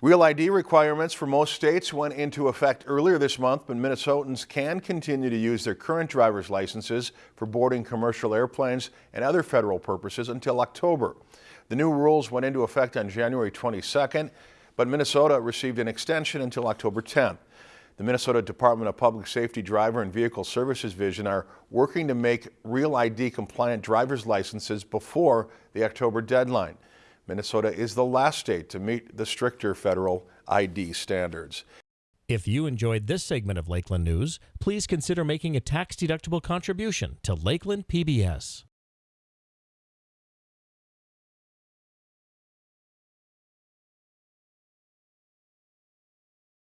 Real ID requirements for most states went into effect earlier this month, but Minnesotans can continue to use their current driver's licenses for boarding commercial airplanes and other federal purposes until October. The new rules went into effect on January 22nd, but Minnesota received an extension until October 10th. The Minnesota Department of Public Safety Driver and Vehicle Services Division are working to make Real ID compliant driver's licenses before the October deadline. Minnesota is the last state to meet the stricter federal ID standards. If you enjoyed this segment of Lakeland News, please consider making a tax-deductible contribution to Lakeland PBS.